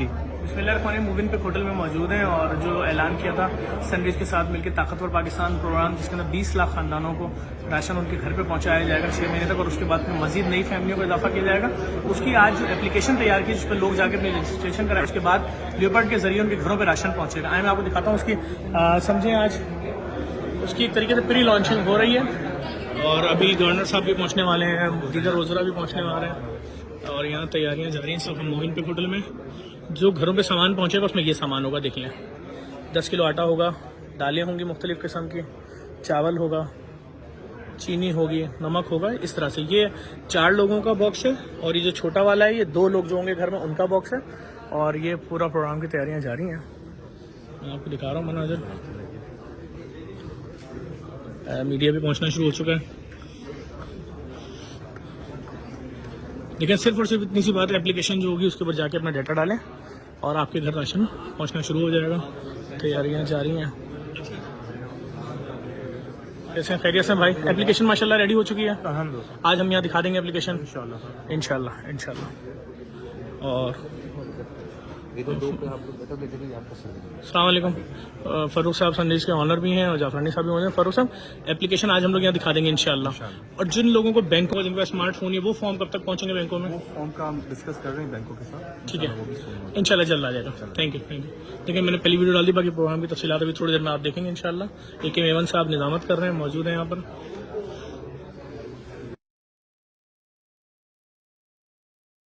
جی۔ بسم موون پہ ہوٹل میں موجود ہیں اور جو اعلان کیا تھا سنڈیز کے ساتھ مل کے طاقتور پاکستان پروگرام جس کے اندر بیس لاکھ خاندانوں کو راشن ان کے گھر پہ پہنچایا جائے گا چھ مہینے تک اور اس کے بعد پھر مزید نئی فیملیوں کو اضافہ کیا جائے گا۔ اس کی آج جو اپلیکیشن تیار کی جس پہ لوگ جا کے اپنی رجسٹریشن کرائے اس کے بعد لیوپرڈ کے ذریعے ان کے گھروں پہ راشن پہنچے گا۔ آئے میں آپ کو دکھاتا ہوں اس کی سمجھیں آج اس کی ایک طریقے سے پری لانچنگ ہو رہی ہے۔ اور ابھی گورنر صاحب بھی پہنچنے والے ہیں دیگر وزراء بھی پہنچنے والے ہیں۔ اور یہاں تیاریاں جا رہی ہیں سب موہن پہ ہوٹل میں۔ جو گھروں پہ سامان پہنچے گا اس میں یہ سامان ہوگا، دیکھ لیں۔ دس کلو آٹا ہوگا، دالیں ہوں گی مختلف قسم کی، چاول ہوگا، چینی ہوگی، نمک ہوگا، اس طرح سے۔ یہ چار لوگوں کا باکس ہے اور یہ جو چھوٹا والا ہے، یہ دو لوگ جو ہوں گے گھر میں، ان کا باکس ہے۔ اور یہ پورا پروگرام کی تیاریاں جاری ہیں۔ میں آپ کو دکھا رہا ہوں، مناظر۔ میڈیا بھی پہنچنا شروع ہو چکا ہے۔ لیکن صرف اور صرف اتنی سی بات ہے اپلیکیشن جو ہوگی اس کے اوپر جا کے اپنا ڈیٹا ڈالیں اور آپ کے گھر راشن پہنچنا شروع ہو جائے گا۔ تیاریاں جاری ہیں۔ کیسے ہیں؟ خیریت سے بھائی؟ اپلیکیشن ماشاء اللہ ریڈی ہو چکی ہے۔ آج ہم یہاں دکھا دیں گے اپلیکیشن ان شاء اللہ ان شاء اللہ اور السلام علیکم۔ فاروق صاحب سندیش کے آنر بھی ہیں اور جعفرانی صاحب بھی ہیں۔ فاروق صاحب اپلیکیشن آج ہم لوگ یہاں دکھا دیں گے انشاءاللہ۔ اور جن لوگوں کو بینکوں میں جن کا اسمارٹ فون ہے وہ فارم کب تک پہنچیں گے بینکوں میں؟ فارم کا ہم ڈسکس کر رہے ہیں بینکوں کے ساتھ۔ ٹھیک ہے۔ ان شاء اللہ جلد آ جائے گا۔ تھینک یو تھینک یو دیکھیں میں نے پہلی ویڈیو ڈال دی باقی پروگرام کی تفصیلات ابھی تھوڑی دیر میں آپ دیکھیں گے ان شاء اللہ اے کے میون صاحب نظامت کر رہے ہیں موجود ہیں یہاں پر۔